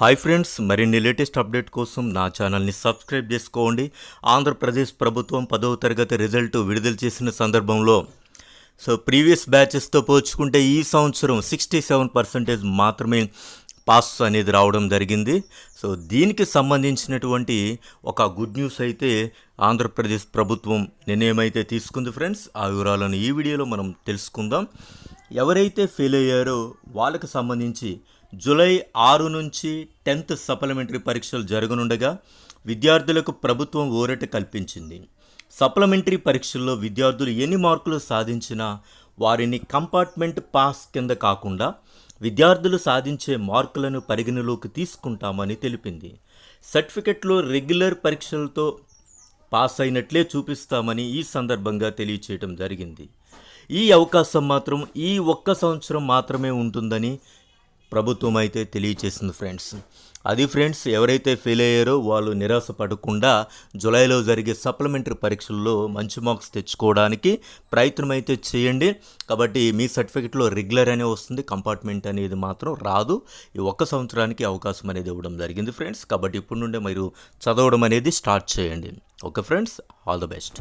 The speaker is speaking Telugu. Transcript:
హాయ్ ఫ్రెండ్స్ మరిన్ని లేటెస్ట్ అప్డేట్ కోసం నా ఛానల్ని సబ్స్క్రైబ్ చేసుకోండి. ఆంధ్రప్రదేశ్ ప్రభుత్వం పదవ తరగతి రిజల్ట్ విడుదల చేసిన సందర్భంలో సో ప్రీవియస్ బ్యాచెస్తో పోల్చుకుంటే ఈ సంవత్సరం సిక్స్టీ సెవెన్ పర్సెంటేజ్ మాత్రమే పాస్ అనేది రావడం జరిగింది. సో దీనికి సంబంధించినటువంటి ఒక గుడ్ న్యూస్ అయితే ఆంధ్రప్రదేశ్ ప్రభుత్వం నిర్ణయమైతే తీసుకుంది ఫ్రెండ్స్. ఆ వివరాలను ఈ వీడియోలో మనం తెలుసుకుందాం. ఎవరైతే ఫెయిల్ అయ్యారో వాళ్ళకు సంబంధించి జూలై ఆరు నుంచి టెన్త్ సప్లిమెంటరీ పరీక్షలు జరగనుండగా విద్యార్థులకు ప్రభుత్వం ఊరట కల్పించింది. సప్లిమెంటరీ పరీక్షల్లో విద్యార్థులు ఎన్ని మార్కులు సాధించినా వారిని కంపార్ట్మెంట్ పాస్ కింద కాకుండా విద్యార్థులు సాధించే మార్కులను పరిగణలోకి తీసుకుంటామని తెలిపింది. సర్టిఫికెట్లో రెగ్యులర్ పరీక్షలతో పాస్ అయినట్లే చూపిస్తామని ఈ సందర్భంగా తెలియచేయడం జరిగింది. ఈ అవకాశం మాత్రం ఈ ఒక్క సంవత్సరం మాత్రమే ఉంటుందని ప్రభుత్వం అయితే తెలియచేసింది ఫ్రెండ్స్. అది ఫ్రెండ్స్ ఎవరైతే ఫెయిల్ అయ్యారో వాళ్ళు నిరాశ పడకుండా జూలైలో జరిగే సప్లిమెంటరీ పరీక్షల్లో మంచి మార్క్స్ తెచ్చుకోవడానికి ప్రయత్నం అయితే చేయండి. కాబట్టి మీ సర్టిఫికెట్లో రెగ్యులర్ అనే వస్తుంది కంపార్ట్మెంట్ అనేది మాత్రం రాదు. ఈ ఒక్క సంవత్సరానికి అవకాశం అనేది ఇవ్వడం జరిగింది ఫ్రెండ్స్. కాబట్టి ఇప్పుడు నుండే మీరు చదవడం అనేది స్టార్ట్ చేయండి. Okay friends all the best.